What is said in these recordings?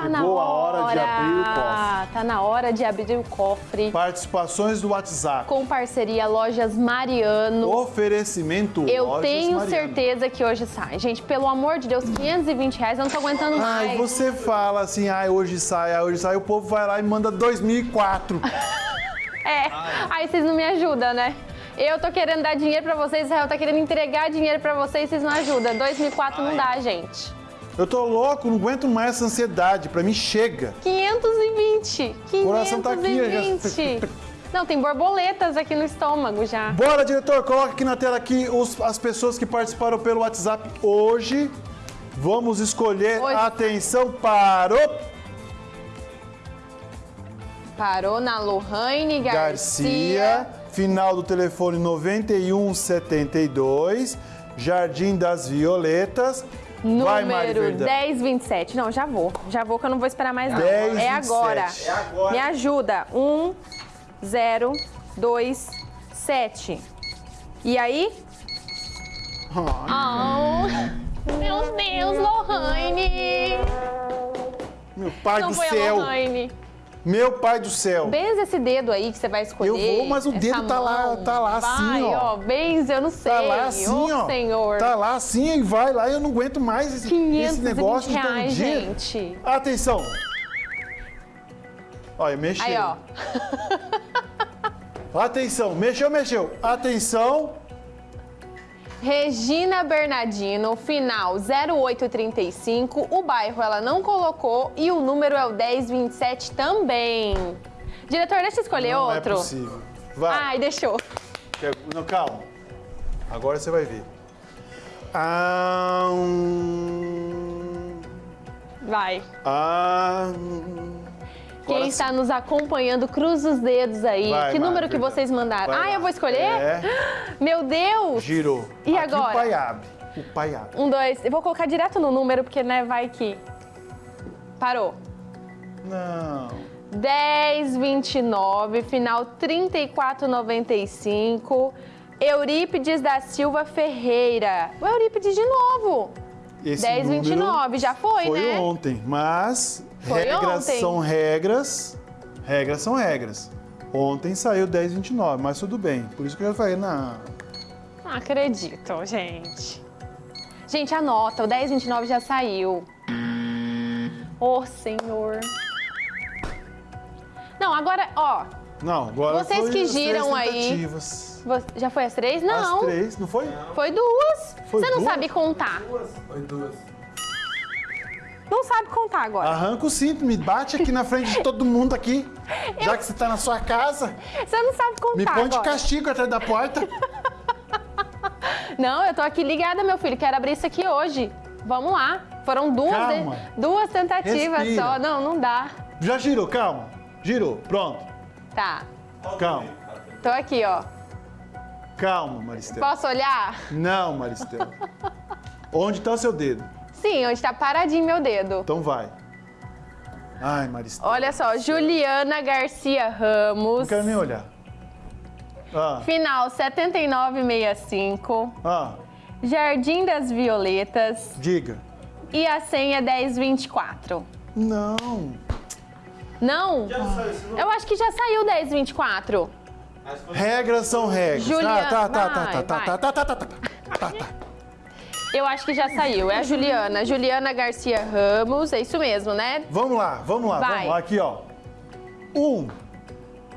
Tá na Chegou a hora de hora. abrir o cofre. Tá na hora de abrir o cofre. Participações do WhatsApp. Com parceria Lojas Mariano. Oferecimento Eu Lojas tenho Mariano. certeza que hoje sai. Gente, pelo amor de Deus, 520 reais, eu não tô aguentando Ai, mais. você fala assim, ai, hoje sai, ai, hoje sai, o povo vai lá e manda 2004. É, aí vocês não me ajudam, né? Eu tô querendo dar dinheiro pra vocês, Israel tá querendo entregar dinheiro pra vocês, vocês não ajudam. 2004 não dá, gente. Eu tô louco, não aguento mais essa ansiedade, pra mim chega. 520. 520. Coração tá aqui, já- Não, tem borboletas aqui no estômago já. Bora, diretor, coloca aqui na tela aqui os- as pessoas que participaram pelo WhatsApp hoje. Vamos escolher, Hoje. atenção, parou, Parou na Lohane Garcia, Garcia. final do telefone 9172, Jardim das Violetas. Vai, Mari Número Verdão. 1027. Não, já vou. Já vou que eu não vou esperar mais não. 10, é 27. agora. É agora. Me ajuda. 1, 0, 2, 7. E aí? Oh, meu Deus, Lohane! Meu pai Não do foi a céu, Lohane. Meu pai do céu. Benza esse dedo aí que você vai escolher. Eu vou, mas o dedo tá lá- tá lá assim, vai, ó. ó. Benza, eu não sei. Tá lá assim, Ô, ó. Senhor. Tá lá assim e vai lá. Eu não aguento mais esse, 520 esse negócio reais, dia. gente. Atenção. Olha, mexeu. Aí, ó. Atenção, mexeu, mexeu. Atenção. Regina Bernardino, final 0835. O bairro ela não colocou e o número é o 1027 também. Diretor, deixa eu escolher não outro. é possível. Vai. Ai, deixou. Não, calma. Agora você vai ver. Ah, hum, Vai. ah, Quem está nos acompanhando, cruza os dedos aí. Vai, que número que vocês mandaram? Vai ah, lá. eu vou escolher? É. Meu Deus! Girou. E Aqui agora? o pai abre. O pai abre. Um, dois. Eu vou colocar direto no número, porque, né, vai que. Parou. Não. 1029, final 3495. Eurípides da Silva Ferreira. O Eurípides de novo. Esse 1029, número já foi, foi né? ontem, mas Foi regras ontem. são regras. Regras são regras. Ontem saiu 1029, mas tudo bem. Por isso que eu já falei, não. Não acredito, gente. Gente, anota, o 1029 já saiu. Ô, senhor. Não, agora, ó. Não, agora Vocês foi que as três giram aí. vo- Já foi as três? Não. As três, não foi? Foi duas. Foi Você não duas? sabe contar. Foi duas. Não sabe contar agora. Arranca o cinto, me bate aqui na frente de todo mundo aqui. Já que você tá na sua casa, Você não sabe contar me põe de agora. castigo atrás da porta. Não, eu tô aqui ligada, meu filho. Quero abrir isso aqui hoje. Vamos lá. Foram duas, Calma. de- duas tentativas Respira. só. Não, não dá. Já girou, calma. Girou, pronto. Tá. Calma. Tô aqui, ó. Calma, Maristela. Posso olhar? Não, Maristela. Onde tá o seu dedo? Sim, onde tá paradinho meu dedo. Então vai. Ai, Maristela. Olha só, Juliana Garcia Ramos. Não quero nem olhar. Ah, Final 7965. ah, Jardim das Violetas. diga. E a senha 1024. Não. Não? Já saiu? Eu acho que já saiu 1024. Mas foi- Regras são regras. Juliana, tá, tá, tá, vai, tá, tá, vai. tá, tá, tá, tá, tá, tá, tá. Eu acho que já saiu. É a Juliana. Juliana Garcia Ramos. É isso mesmo, né? Vamos lá, vamos lá, Vai. vamos lá. Aqui, ó. Um,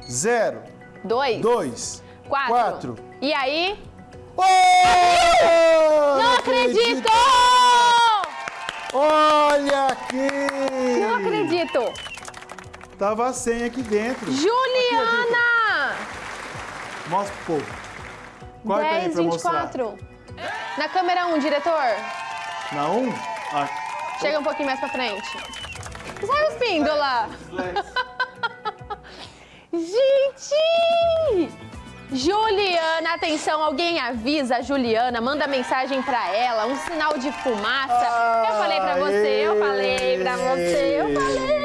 zero, Dois. dois, Quatro. quatro. E aí? Oh, Não acredito! Olha aqui! Não acredito! Tava a senha aqui dentro. Juliana! Mostra pro povo. Corta aí 10, pra mostrar. 24. Na câmera 1, diretor. Na um? Ah, Chega um pouquinho mais pra frente. Sai os píndola! Gente! Juliana, atenção, alguém avisa a Juliana, manda mensagem pra ela, um sinal de fumaça. eu falei pra você, eu falei pra você, eu falei.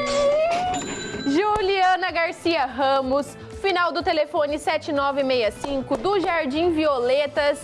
Juliana Garcia Ramos, final do telefone 7965 do Jardim Violetas,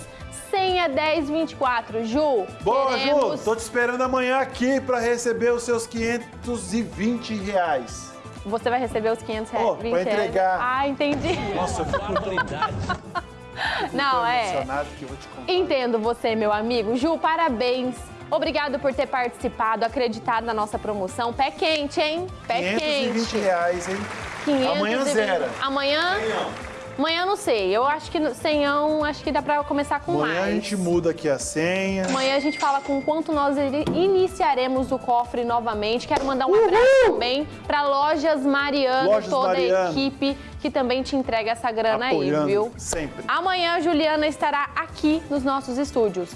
senha 1024. Ju, Boa, queremos... Ju! Tô te esperando amanhã aqui pra receber os seus 520 reais. Você vai receber os 500 reais. Pra 20 reais. entregar. Ah, entendi. Nossa, eu fico Não, é. emocionado que eu vou te contar. Entendo você, meu amigo. Ju, parabéns. Obrigado por ter participado, acreditado na nossa promoção. Pé quente, hein? Pé 520 quente. reais, hein? 520. Amanhã zera. Amanhã? Amanhã não sei. Eu acho que no- senhão, acho que dá pra começar com Amanhã mais. a gente muda aqui a senha. Amanhã a gente fala com quanto nós ini- iniciaremos o cofre novamente. Quero mandar um abraço também para Lojas Mariano, Lojas toda Mariano. a equipe que também te entrega essa grana apoiando aí, viu? sempre. Amanhã a Juliana estará aqui nos nossos estúdios.